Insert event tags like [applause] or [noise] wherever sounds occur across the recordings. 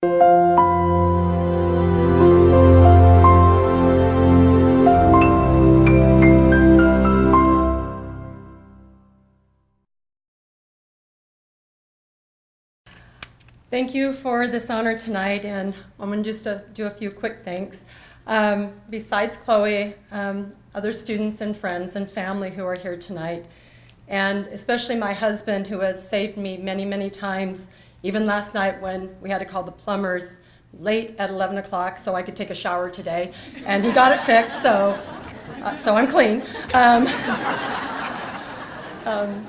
Thank you for this honor tonight, and I'm going to just uh, do a few quick thanks. Um, besides Chloe, um, other students and friends and family who are here tonight, and especially my husband who has saved me many, many times, even last night when we had to call the plumbers late at 11 o'clock so I could take a shower today, and he got it fixed, so, uh, so I'm clean. Um, [laughs] um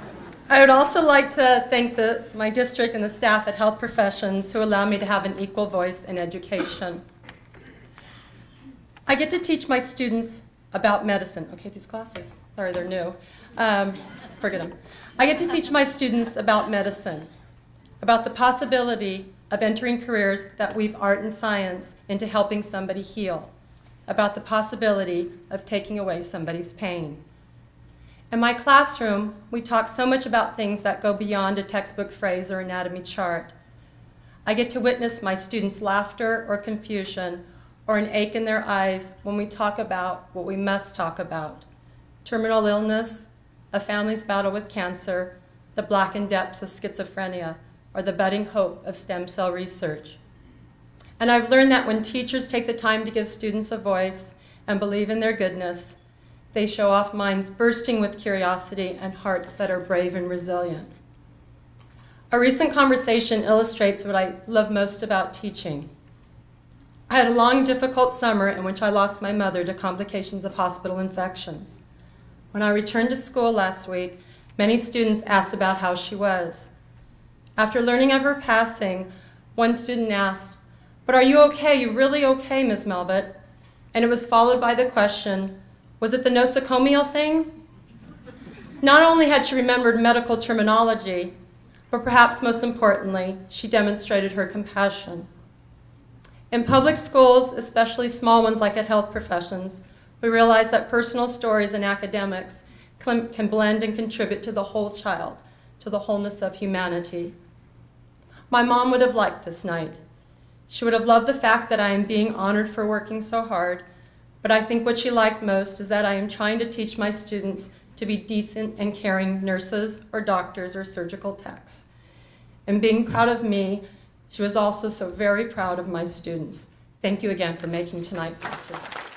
I would also like to thank the, my district and the staff at Health Professions who allow me to have an equal voice in education. I get to teach my students about medicine. Okay, these glasses, sorry, they're new. Um, forget them. I get to teach my students about medicine, about the possibility of entering careers that weave art and science into helping somebody heal, about the possibility of taking away somebody's pain. In my classroom, we talk so much about things that go beyond a textbook phrase or anatomy chart. I get to witness my students' laughter or confusion or an ache in their eyes when we talk about what we must talk about. Terminal illness, a family's battle with cancer, the blackened depths of schizophrenia, or the budding hope of stem cell research. And I've learned that when teachers take the time to give students a voice and believe in their goodness, they show off minds bursting with curiosity and hearts that are brave and resilient. A recent conversation illustrates what I love most about teaching. I had a long, difficult summer in which I lost my mother to complications of hospital infections. When I returned to school last week, many students asked about how she was. After learning of her passing, one student asked, but are you okay? You really okay, Ms. Melvitt? And it was followed by the question, was it the nosocomial thing? Not only had she remembered medical terminology, but perhaps most importantly, she demonstrated her compassion. In public schools, especially small ones like at health professions, we realize that personal stories and academics can blend and contribute to the whole child, to the wholeness of humanity. My mom would have liked this night. She would have loved the fact that I am being honored for working so hard but I think what she liked most is that I am trying to teach my students to be decent and caring nurses or doctors or surgical techs. And being proud of me, she was also so very proud of my students. Thank you again for making tonight possible.